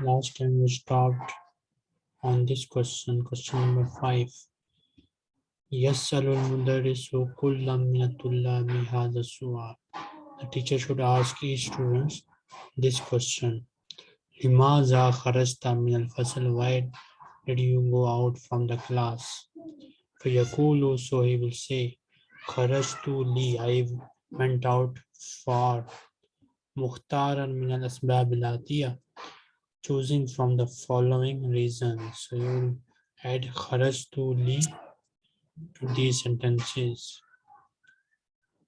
Last time we stopped on this question, question number five. يسأل المدرس كل من الطلاب هذا السؤال. The teacher should ask each student this question. لماذا خرجت من الفصل? Why did you go out from the class? فيقول so he will say خرجت لي I went out for Mukhtaran min al asbab choosing from the following reasons. So you will add kharaj to li to these sentences.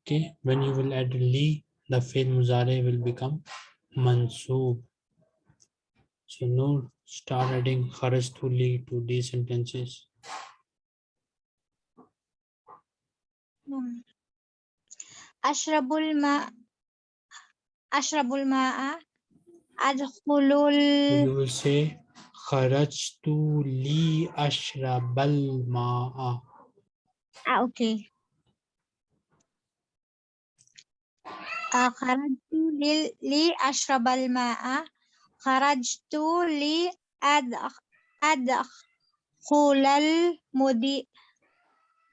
Okay, when you will add li, the fail muzare will become mansoob. So now start adding kharaj to li to these sentences. Mm. أشرب الماء أشرب الماء أدخل ال... خرجت لي أشرب الماء. آه، أوكي آه، خرجت لي, أشرب الماء. خرجت لي أدخل المدير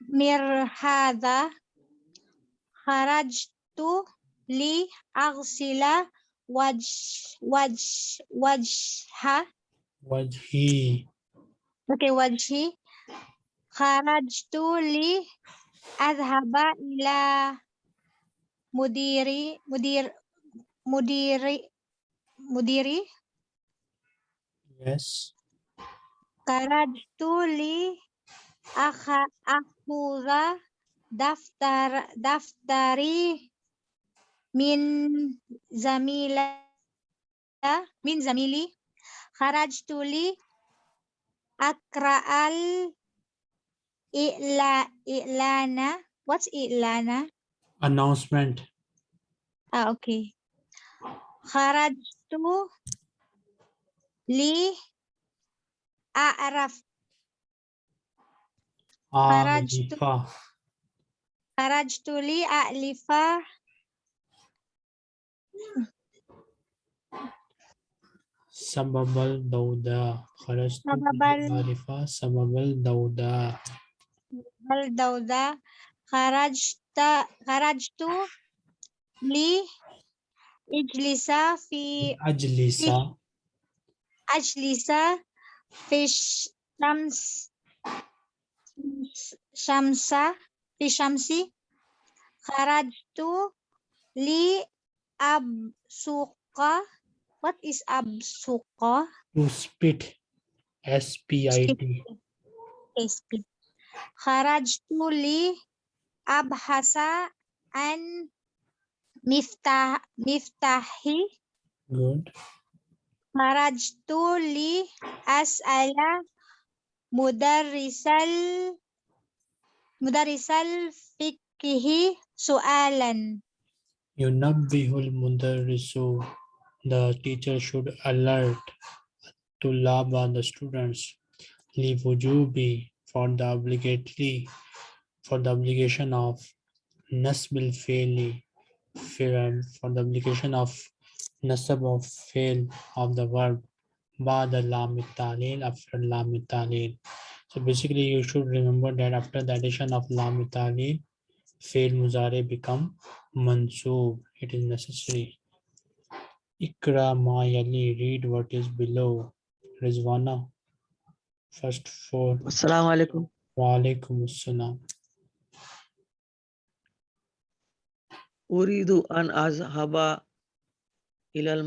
مر هذا kharajtu li aghsila waj waj wajha. Wajhi. Okay wajhi. Kharajtu li azhaba ila mudiri mudir mudiri mudiri. Yes. Kharajtu li akha akhudha daftar daftari min zamila min zamili kharajtu li akra'al i'la i'lana. What's i'lana? Announcement. Ah okay. Kharajtu li a'raf. Ah, kharajtu خرجت لأألف سبب الدودة. خرجت لألف. سبب الدودة. سبب الدودة. خرجت خرجت لي أجلس في أجلس. أجلس في الشمس شمسة في الشمس خرجت لأبصق What is أبصق? To spit. S-P-I-T. اسمي خرجت لأبحث عن مفتاح مفتاحي Good. خرجت لأسأل مدرس ال مدرس الفقه سؤالا ينبه المدرس the teacher should alert tulaba the students liwujubi for the obligatory for the obligation of nasbil faili for the obligation of nasab of fail of the verb ba'da lam talil after lam talil so basically you should remember that after the addition of lam talil fail muzare become mansoob. It is necessary. Ikra ma yali read what is below. Rizwana first four. Assalamu alaikum. wa alaikum assalam. Uridu an azhaba ila al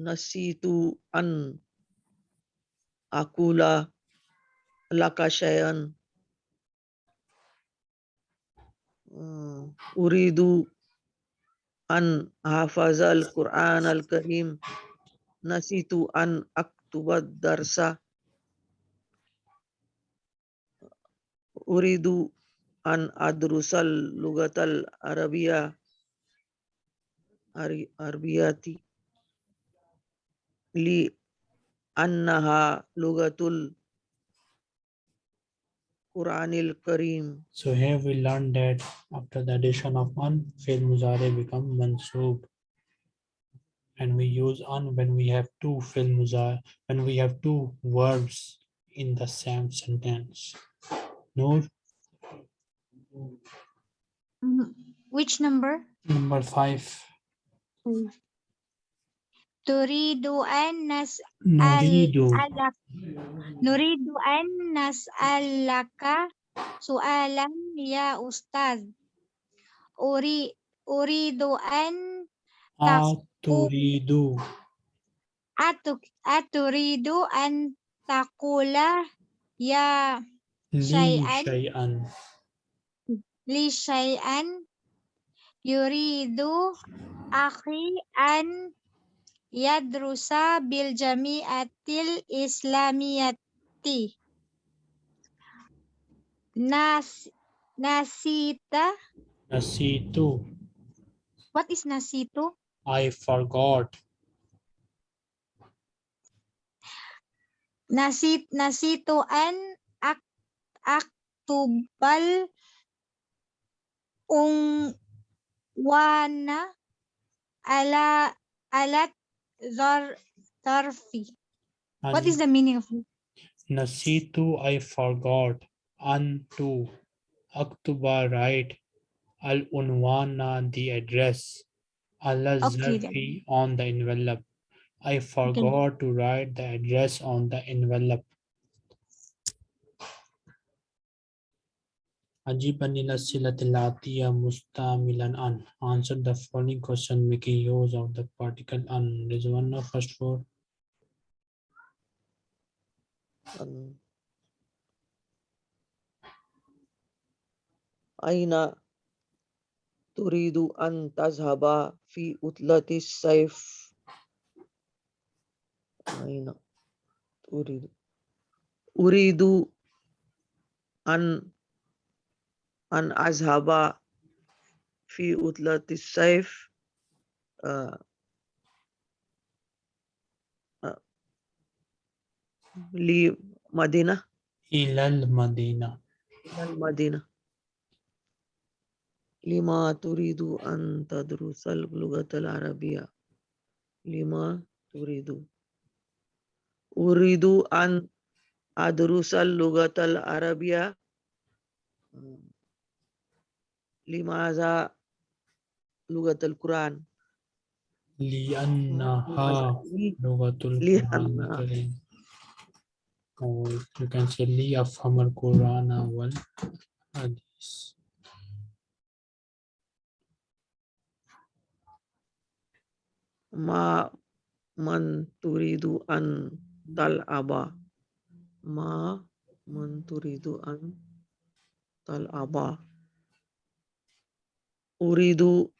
نسيت ان أقول لك شيئا أريد أن أحفظ القرآن الكريم نسيت أن أكتب الدرس أريد أن أدرس اللغة العربية عربياتي li annaha lugatul Quranil Kareem. So here we learned that after the addition of an, fi'l muzari become mansoob. And we use an when we have two fi'l muzari, when we have two verbs in the same sentence. Noor, Mm, Which number? number five. Turidu تريد أن نريد. ألك نريد أن نسألك سؤالا يا أستاذ. أري... أريد أن أتريد. أتريد أن تقول يا شيئا شيئا. لشيئا يريد أخي أن yadrusa bil jami'atil islamiyati nas nasita Nasitu. what is nasitu I forgot. nasit nasitu an ak aktubal ungwana ala alat zar zarfi what is the meaning of it Nasitu, I forgot. Antu, Aktuba, right. Al Unwana, the address. Allah Okay. Zarfi on the envelope. I forgot to write the address on the envelope. عجیباً الى السلة العطية مستعملاً عن answer the following question making use of the particle عن is one of first four اين تريد ان تذهب في عطله الصيف اين تريد اريد ان أن أذهب في عطلة الصيف آه، آه، لمدينة. إلى المدينة. إلى المدينة. لما تريد أن تدرس اللغة العربية؟ لما تريد؟ أريد أن أدرس اللغة العربية. آه. لماذا لغة القرآن لأنها لغة. القرآن. Or you can say ليفهم القرآن والحديث. ما من تريد أن تلعب ما من تريد أن تلعب uridu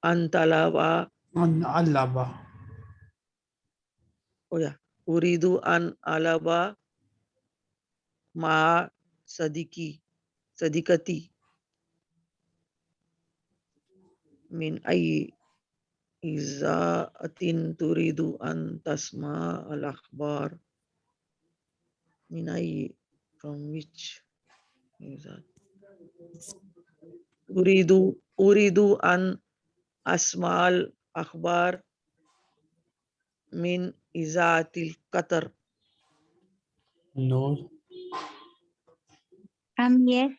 antalaba an alaba. Oh ya uridu an alaba ma sadiki sadikati. Min ayi izaatin turidu an tasma al akhbar. Min ayi from which? Izat uridu أريد أن أسمع الأخبار من إذاعة القطر. نور. Um yes.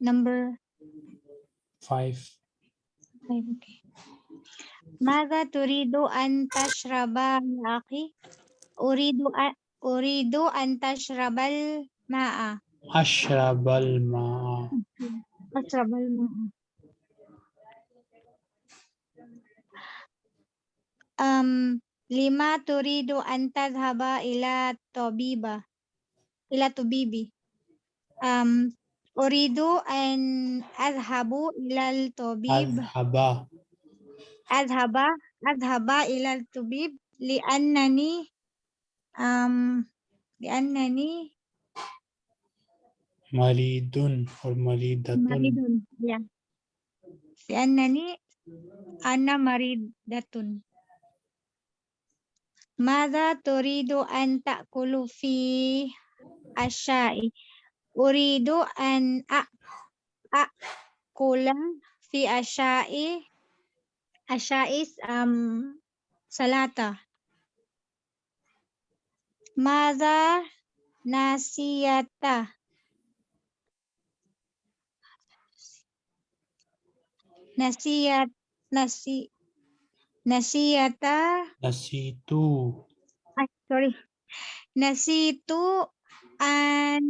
Number five. Five okay. ماذا تريد أن تشرب يا أخي؟ أريد أن أريد أن تشرب الماء. أشرب الماء. أشرب الماء. Um lima turidu an tadhhaba ila tabiba ila tabibi um uridu an adhhabu ila tabib أذهب adhaba adhaba ila tabib li annani um li annani مريض or مريضة ya li annani anna maridatun Mada turidu an ta'kulu fi asyai. Uridu an a'kula fi asyai. Asya'i um, salata. Mada nasiyata. Nasiyat nasi Nasiyata. Nasitu. Ay, sorry. Nasitu an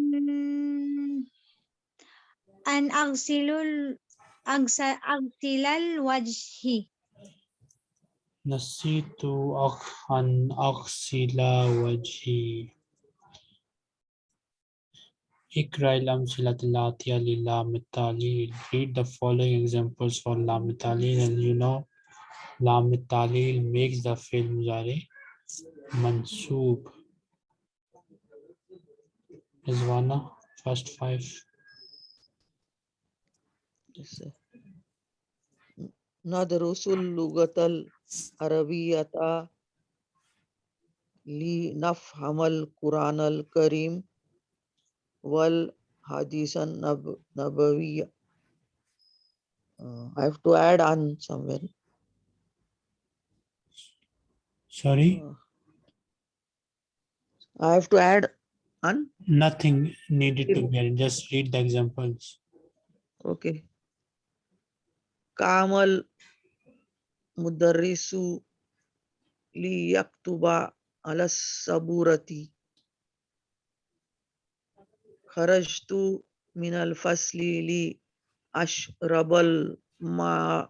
an agsilul agsa agsilal wajhi. Nasitu ag an agsila wajhi. Lam Read the following examples for lam and you know لام التعليل makes the fi'l مضارع منصوب. Rizwana, first five. Yes, sir. ندرس اللغة العربية لنفهم القرآن الكريم والحديث النب- النبوي. Uh, I have to add on somewhere. Sorry? I have to add on? Nothing needed to be added. Just read the examples. Okay. Kamal Mudarrisu liyaktuba alas saburati. Kharajtu min fasli li ashrabal ma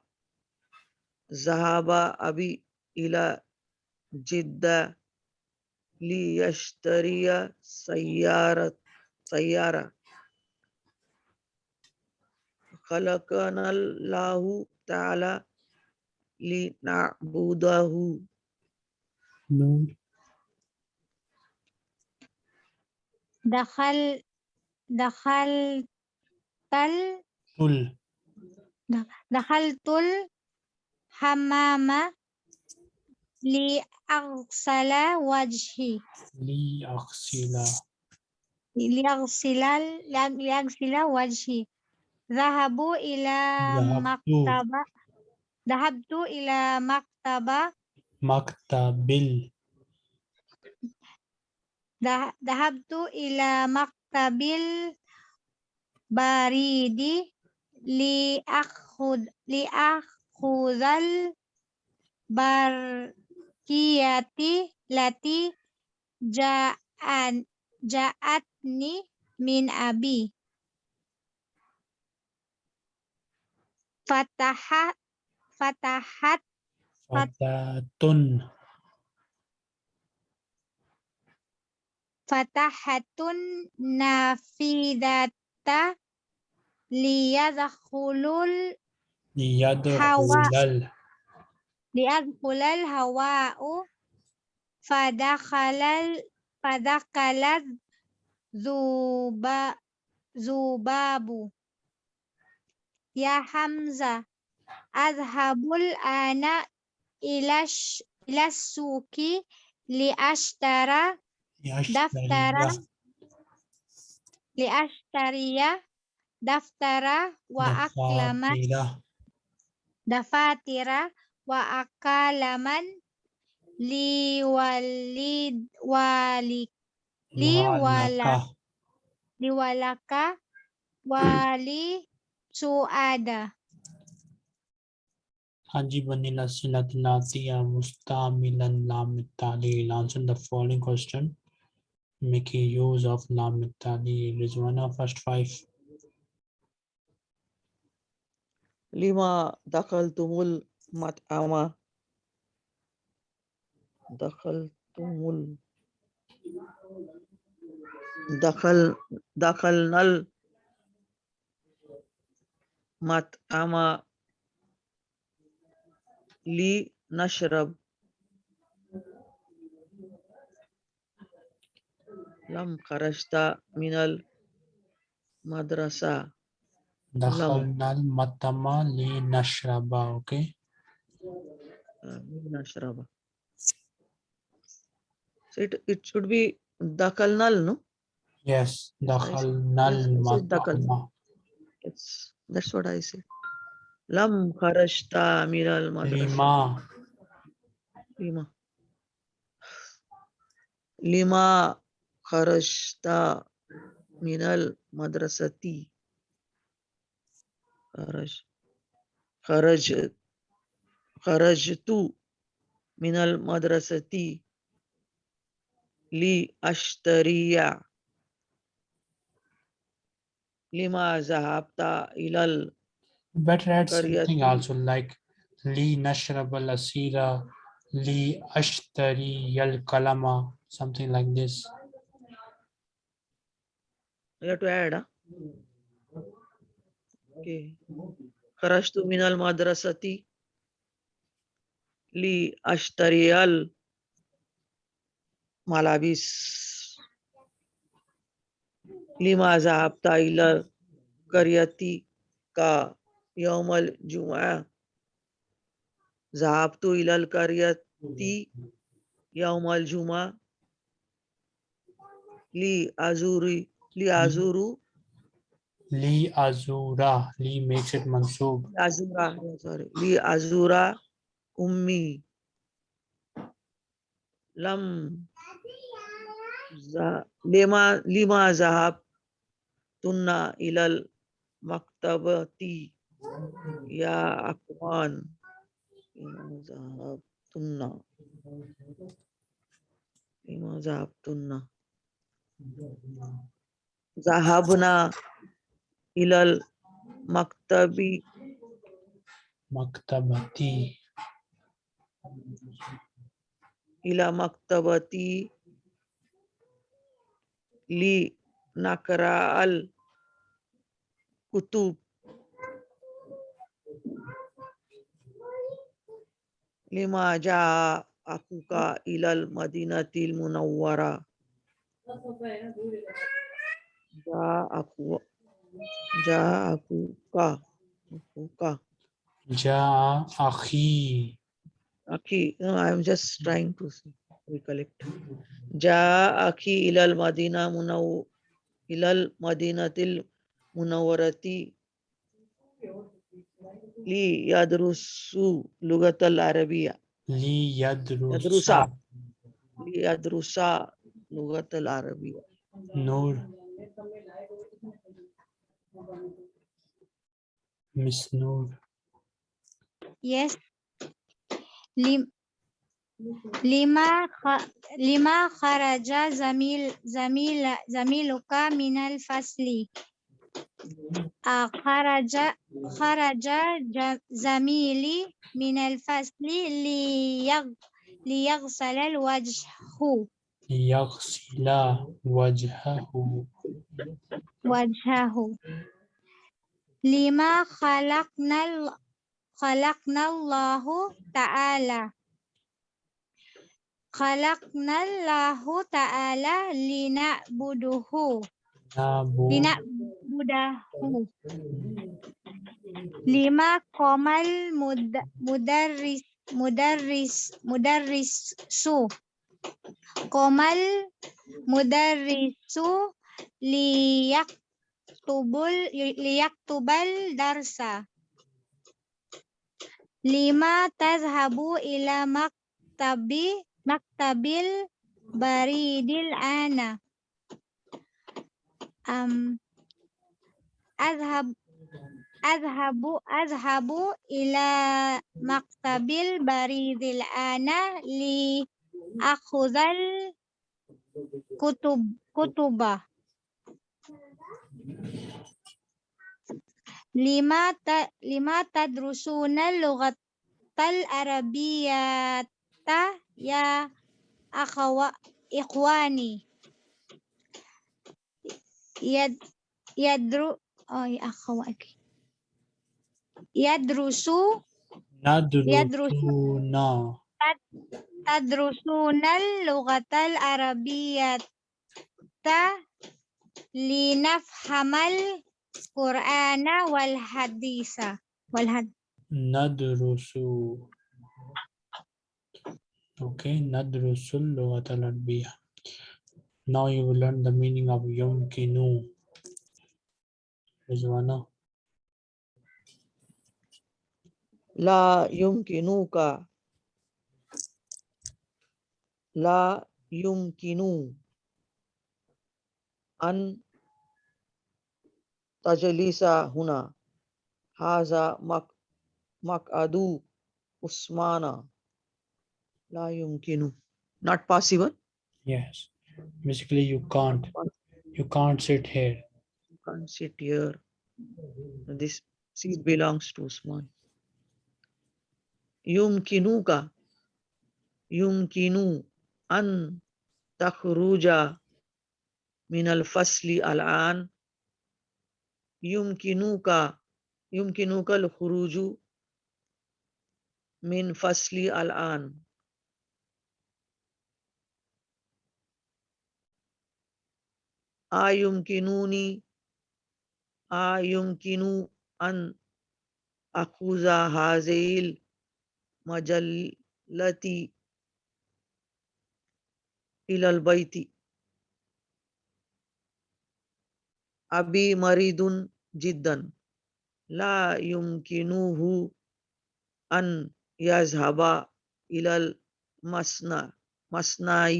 zahaba abi ila جدة ليشتري سيارة سيارة. خلقنا الله تعالى لنعبده. Noor, دخل دخلت ال- tul, دخلت الحمام لأغسل وجهي aghsila. ليغسل ليغسل وجهي ذهبوا إلى. مكتبة ذهبت إلى مكتبة. ذه- ذهبت إلى مكتب البريد لأخذ لأخذ kiyati lati ja'an ja'atni min abi. Fatahat fatahat fatatun fatahatun nafidata liyadkhulul liyadkhulal ليدخل الهواء فدخل فدخل الذباب ذباب يا حمزة أذهب الآن إلى السوق لأشترى دفترا. لأشتري دفتر وأقلما wa akalaman li walid walik li wala li walaka wali suada Hajiban nila sila tilatiya mustamilan lamit tali. Answer the following question. Making use of lamitali. It is one of first five. Lima dakaltumul المطعم دخلتم. دخل دخلنا المطعم لنشرب لم خرجت من المدرسة Dakhalna al-matama li nashraba. Okay. Nashraba. So it, it should be Dakalnal, no? Yes, Dakalnal. Dakal. Yes, that's what I say Lam Karashta Amiral Madrasa. Lima. Lima. Lima Kharashta Minal Madrasati. Kharaj. Kharaj خرجت من المدرسة لأشتري لما ذهبت إلى ال... better add قرية something also like لي نشرب الأسيرة لي أشتري القلم something like this. You have to add, huh? Okay. لی اشتریل ملابس لیما ذہب تائلر کریتی کا یوم الجمعہ ذہب تو کریتی یوم الجمعہ لی ازوری لی ازورو لی ازورا لی میکس اٹ منصوب ازورا سوری لی ازورا أمي. لم لما لما ذهبتن إلى المكتبة يا أخوان لما ذهبتن. لما ذهبتن. ذهبنا إلى المكتب. مكتبتي. إلى مكتبتي لنقرأ الكتب. لما جاء أخوك إلى المدينة المنورة. جاء أخو جاء أخوك أخوك جاء أخي. Aki, no, I'm just trying to recollect. Ja Aki ilal Madina Munaw ilal Madinatil Munawarati Li Yadrusu Lugatal Arabia. Li Yadrusa. Yadrusa. Li Yadrusa Lugatal Arabia. Noor. Miss Noor. Yes, لما. لما خرج زميل زميل زميلك من الفصل. آه، خرج خرج زميلي من الفصل ليغ... ليغسل الوجه. يغسل وجهه. وجهه. لما خلقنا khalaqnallahu ta'ala. Khalaqnallahu ta'ala lina buduhu lina lima komal mudarris mudarris mudarris su komal mudarrisu liyak tubul liyak tubal darsa. الدرس لما تذهب إلى مكتب مكتب البريد الآن أم أذهب أذهب أذهب إلى مكتب البريد الآن لأخذ الكتب كتب لما لما تدرسون اللغة العربية يا أخو إخواني. يد يدرو أو يا أخوات يدرس ندرسون تدرسون اللغة العربية لنفهم القرآن والحديث والحد ندرس اوكي ندرس اللغة العربية Now you will learn the meaning of yumkinu. Rizwana. لا يمكنك لا يمكن أن tajalisa huna haza mak makadu usmana yumkinu. Not possible? Yes. Basically you can't. You can't sit here. You can't sit here. This seat belongs to usman. Yumkinuka yumkinu an takhruja min al fasli al an يمكنك يمكنك الخروج من فصل الآن. أيمكنني أيمكن أن أخذ هذه المجلة إلى البيت. أبي مريض جدا لا يمكنه أن يذهب إلى المصنع مصنع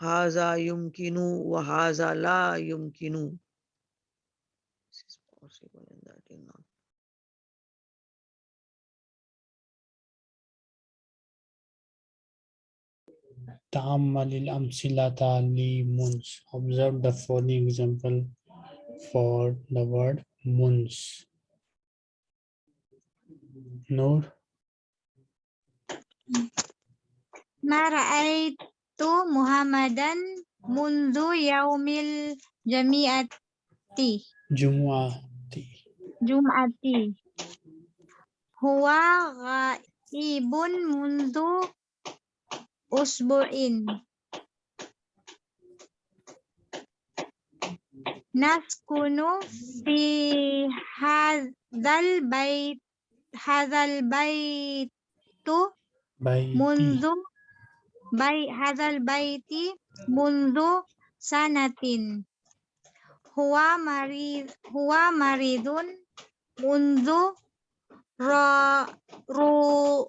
هذا يمكن وهذا لا يمكن This is possible and. تأمل الأمثلة لمنس. Observe the following example for the word moons. Noor. Mara'aitu Muhammadan mundu yaumil jami'ati. Jum'ati. Jum'ati. Huwa ghaibun mundu usbu'in. naskunu fi hadzal bait hadzal baitu tu mundu bai hadzal baiti mundu sanatin huwa marid huwa maridun mundu ra rujuihi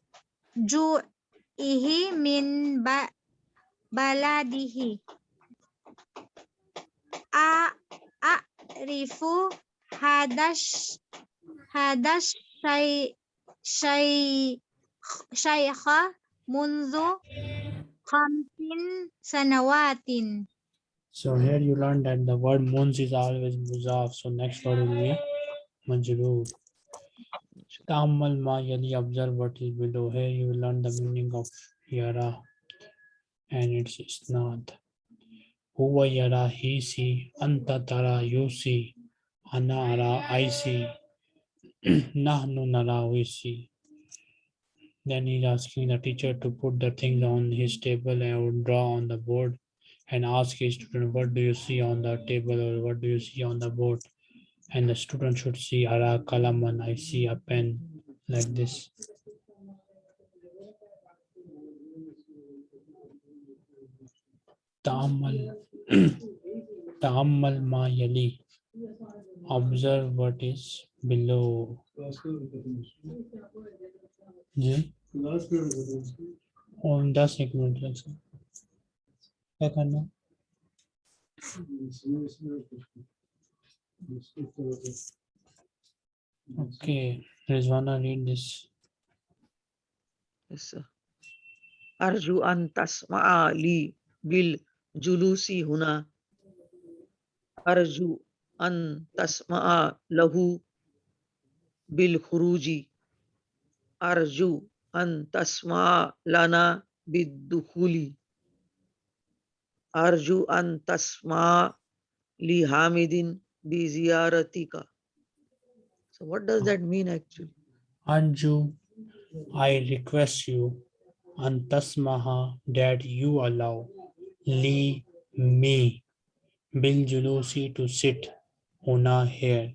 min ba baladihi a ya'rifu hadash hadash shay shay shaykha mundu khamsin. So here you learned that the word muns is always muzaf. So next word will be majrur. Ta'ammal ma yadi observe what is below. Here you will learn the meaning of yara and its isnad. Huwa yara he see, anta tara you ana ara nahnu nara we. Then he's asking the teacher to put the things on his table and draw on the board and ask his student, what do you see on the table or what do you see on the board? And the student should see ara kalaman, I see a pen like this. Ta'ammal, تعمل ما یلی observe what is below. جی اور دس ایک منٹ لگ کیا کرنا اوکے رضوانہ ریڈ دس ارجو ان تسمع لی بل جلوسی ہونا ارجو ان تسما لہو بالخروجی ارجو ان تسما لنا بالدخولی ارجو ان تسما لی حامدین بی زیارتی کا so what does that mean actually? انجو، I request you ان تسمہ that you allow. Li, me, Bil Julusi to sit, Una here.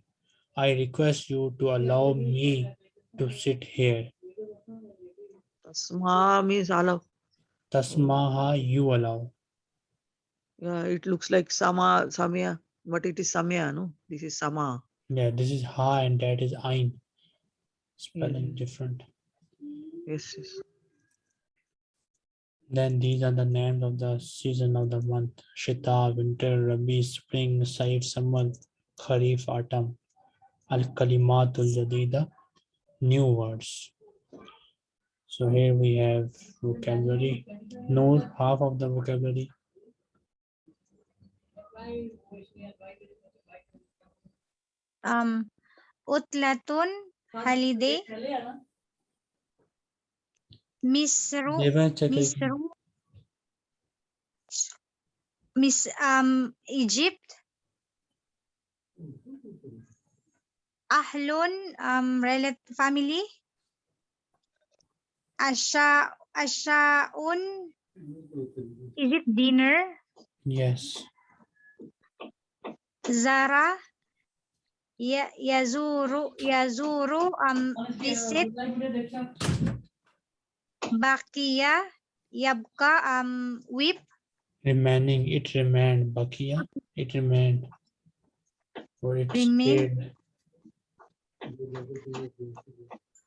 I request you to allow me to sit here. Tasma means allow. Tasmaha, you allow. Yeah, it looks like sama samya, but it is samya, no? This is sama. Yeah, this is ha and that is ein. Spelling Mhm. different. Yes, yes. Then these are the names of the season of the month. Shita, winter, Rabi, spring, Saif, summer, Kharif, autumn. Al-Kalimatul Jadida, new words. So here we have vocabulary. Know half of the vocabulary. Um, utlatun holiday. Misru Devan, check it. Misru Miss um Egypt? Ahlun um relative family? Asha Asha Ashaun? Is it dinner? Yes. Zara? Ya Yazuru Yazuru um visit Bakia Yabka um whip Remaining, it remained. Bakia, it remained. For it Remain. stayed.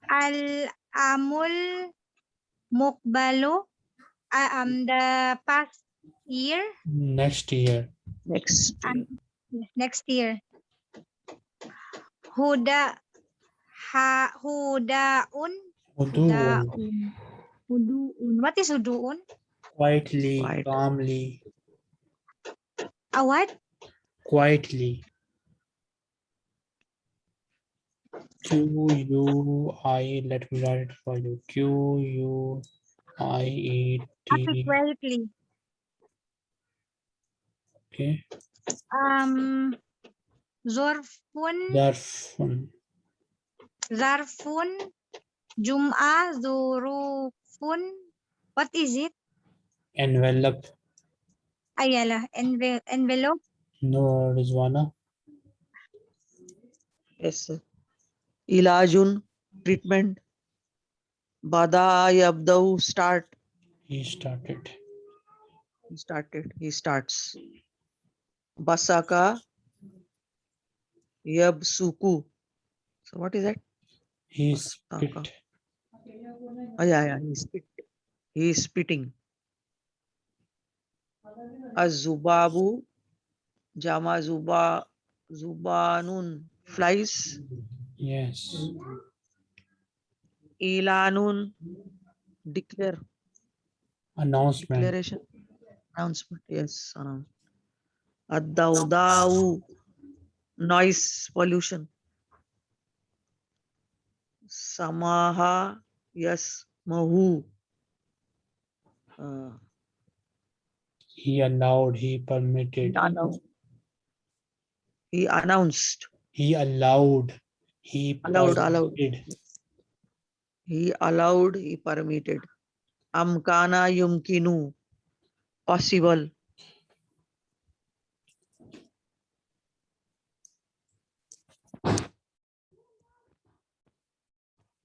Al Amul Mukbalu uh, um the past year Next year. Next. Um, next year Huda ha Hudaun Hudu, Hudaun Huduun what is Huduun quietly, Quiet. calmly, a what quietly. Q U I, let me write it for you. Q U I E quietly Okay. um Zorfun Zarfun. Zarfun Jum'a Jum'ah Zurufun what is it Envelope. Ayala enve envelope No, Rizwana. Yes, sir. Ilajun, treatment. Bada yabdau, start. He started. He started. He starts. Basaka yabsuku. So what is that? He Taka. spit. Oh, yeah, yeah. He spit. He is spitting. Azubabu. Jama zuba. Zubanun. Flies. Yes. Ilanun. Declare. Announcement. Declaration. Announcement. Yes. Announcement. Ad-dawda'u. Noise pollution. Samaha. Yes. Mahu. Uh, He allowed, he permitted, annou- he announced. he allowed, he Allowed, allowed. permitted. He allowed. He permitted. Amkana yumkinu. Possible.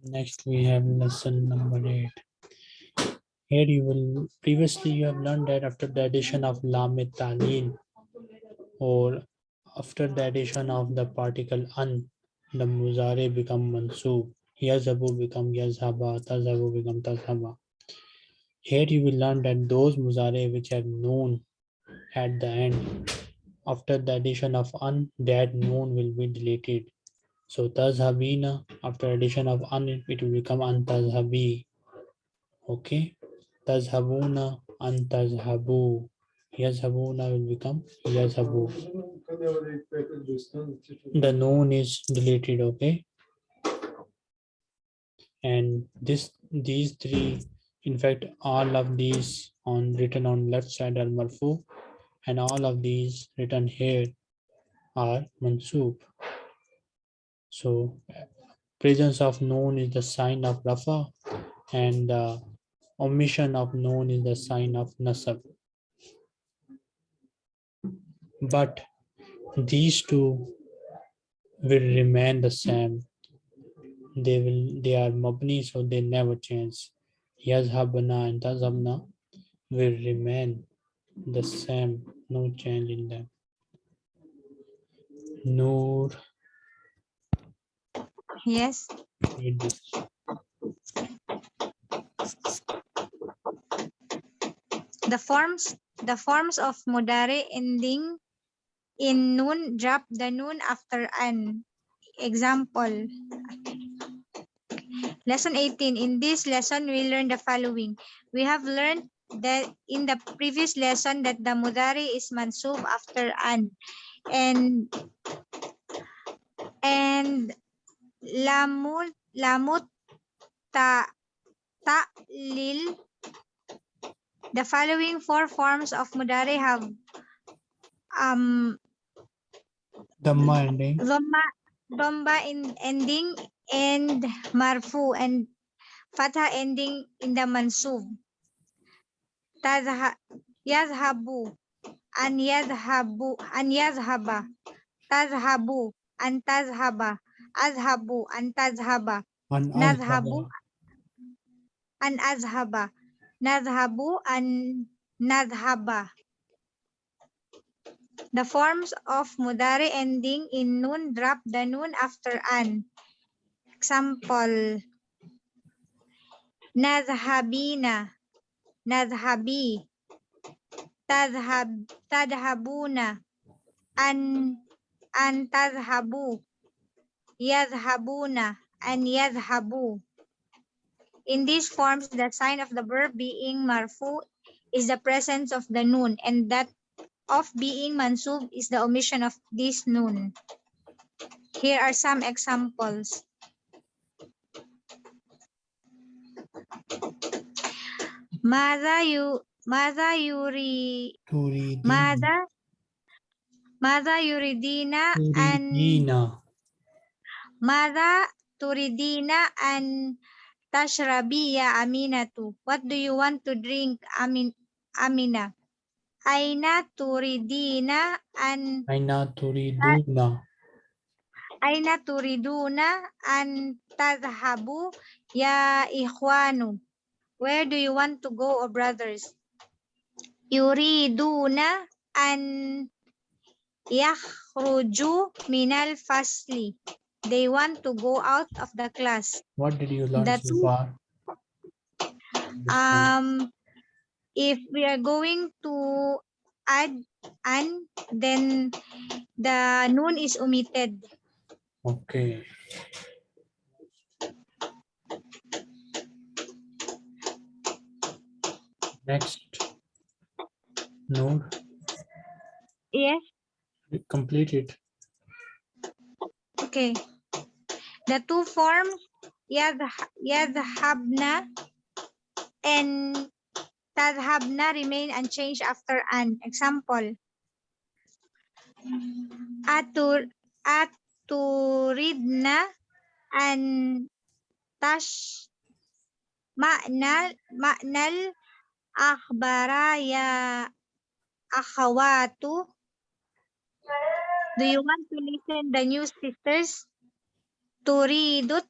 Next, we have lesson number eight. Here you will, previously you have learned that after the addition of lam talil or after the addition of the particle an, the muzare become mansub, yazabu become yazhaba, tazabu become tazhaba. Here you will learn that those muzare which have noon at the end, after the addition of an, that noon will be deleted. So tazhabina, after addition of an, it will become an tazhabi. Okay. Tazhabuna, an tazhabu. Yazhabuna will become yazhabu. The noon is deleted, okay? And this, these three, in fact, all of these on written on left side are marfu, and all of these written here are mansub. So presence of noon is the sign of rafa, and uh, omission of noon is the sign of nasab. But these two will remain the same. They will they are mabni, so they never change. Yazhabna and tazhabna, will remain the same, no change in them. Noor, Yes. The forms the forms of mudari ending in noon drop the noon after an example. Lesson 18. In this lesson, we learn the following. We have learned that in the previous lesson that the mudari is mansub after an and and lamut lamut ta ta'lil the following four forms of mudari have um Dhamma ending. dhamma dhamma in ending and marfu and fatha ending in the mansub tazha yazhabu an yazhabu an yazhaba tazhabu an tazhaba azhabu an tazhaba azhaba. an azhaba nadhhabu an nadhhaba the forms of mudari ending in noon drop the noon after an. Example. Nadhhabina nadhhabi tadhhab tadhhabuna an an tadhhabu yadhhabuna an yadhhabu in these forms, the sign of the verb being marfu is the presence of the noon, and that of being mansub is the omission of this noon. Here are some examples. Mada you Mada yuri. Mada Mada yuridina and Mada turidina and tashrabi ya Aminatu. What do you want to drink, Amin Amina? Aina turidina an Aina turiduna. aina turiduna an tadhhabu ya ikhwanu. Where do you want to go, O brothers? Yuriduna an yakhruju minal fasli. They want to go out of the class. What did you learn The so far? Um, if we are going to add an, then the noon is omitted. Okay. Next. Noor, Yes. complete it. Okay. The two forms yadh- yadhhabna and tadhhabna remain unchanged after an. Example. Atur aturidna and tash ma'nal ma'nal akhbara ya akhawatu. Do you want to listen the news sisters? Turidut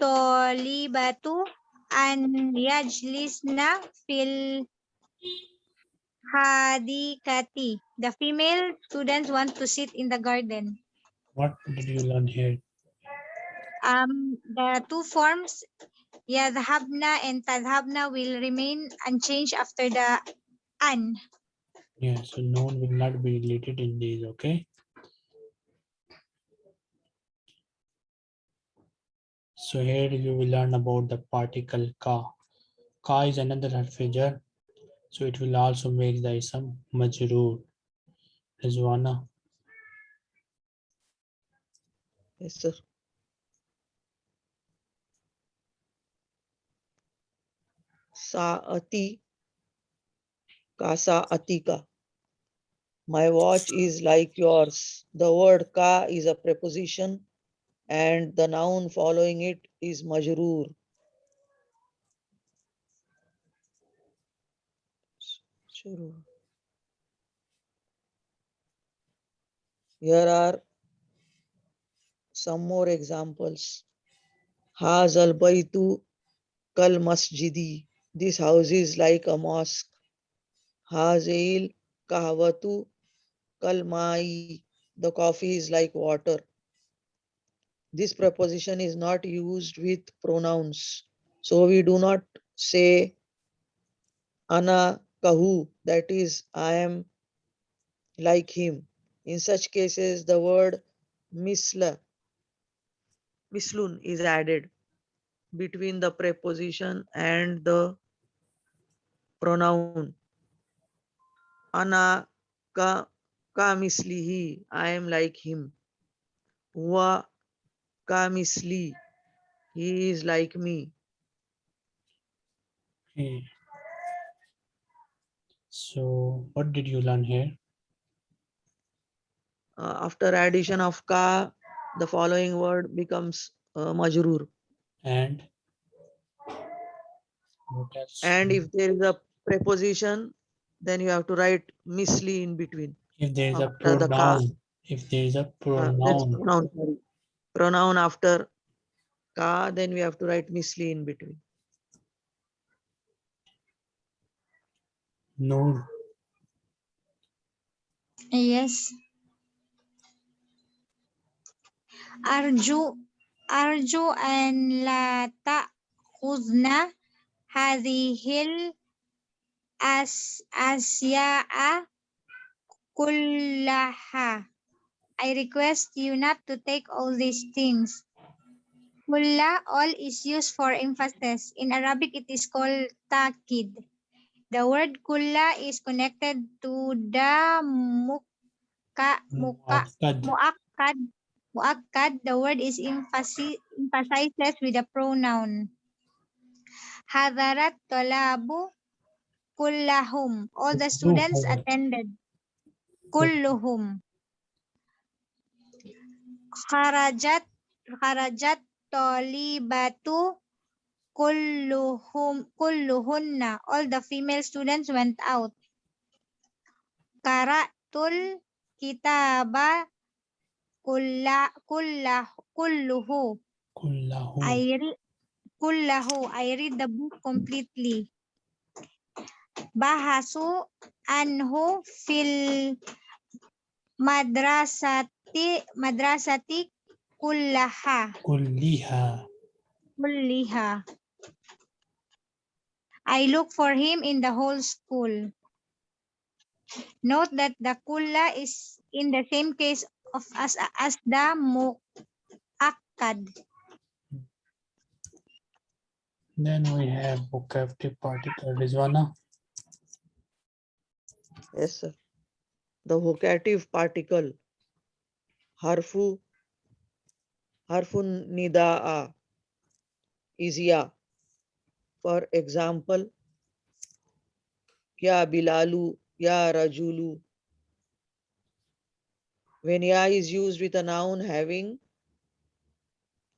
tolibatu an yajlisna fil hadikati. The female students want to sit in the garden. What did you learn here? Um, the two forms, yadhabna and tadhabna will remain unchanged after the an. Yeah, so noun will not be related in these, okay? So here you will learn about the particle ka. Ka is another harfijar, so it will also make the ism majroor. Rizwana, Yes, sir. Saati Kasa Atika. My watch is like yours. The word ka is a preposition and the noun following it is majroor. Here are some more examples. Hazal baitu kal masjidi. This house is like a mosque. Hazil kahwatu kalmai. The coffee is like water. This preposition is not used with pronouns. So we do not say ana kahu, that is, I am like him. In such cases, the word misla, mislun is added between the preposition and the pronoun. Ana ka, ka mislihi, I am like him. Wa ka misli, he is like me. Okay. So what did you learn here? Uh, after addition of ka, the following word becomes uh, majrur. And? And if there is a preposition, then you have to write misli in between. if there is a after the ka- pronoun, if there is a Uh, that's pronoun, pronoun after ka, then we have to write misli in between. No. Yes. Arju, Arju and la ta'khuzna hadhihil as asya'a kullaha. I request you not to take all these things. Kulla, all is used for emphasis. In Arabic, it is called takid. The word kulla is connected to the muka, muka, muakkad, muakkad. The word is emphasi- emphasizes with a pronoun. Hadarat talabu kullahum. All the students attended. Kulluhum. Kharajat kharajat talibatu kulluhum kulluhunna. All the female students went out. Qara'tul kitaba kulla kullah kulluhu. kullahu, I read kullahu. I read the book completely. Bahasu anhu fil madrasati madrasati kullaha kulliha, kulliha. I look for him in the whole school. Note that the kulla is in the same case of as as the muakkad. Then we have vocative particle. Rizwana, Yes, sir. The vocative particle harfu harfun nidaa is ya. For example, ya bilalu, ya rajulu. When ya is used with a noun having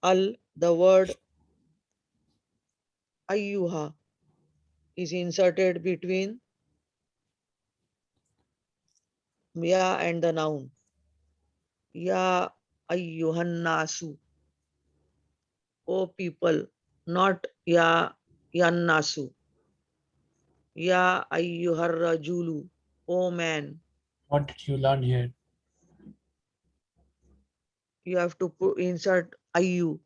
al, the word ayyuha is inserted between ya and the noun. Ya ayyuhan nasu. O people, not ya yan nasu. Ya ayyuhar rajulu. O man. what did you learn here? You have to put, insert ayyu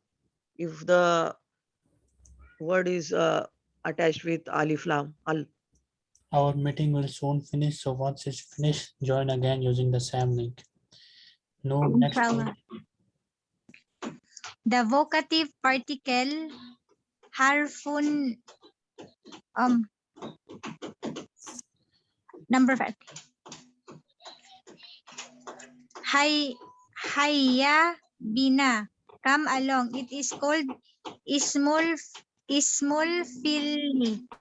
if the word is uh, attached with alif lam al. Our meeting will soon finish. So once it's finished, join again using the same link. No, next. one. The vocative particle harfun um number five. Hay hayya bina. Come along. It is called ismul ismul filni.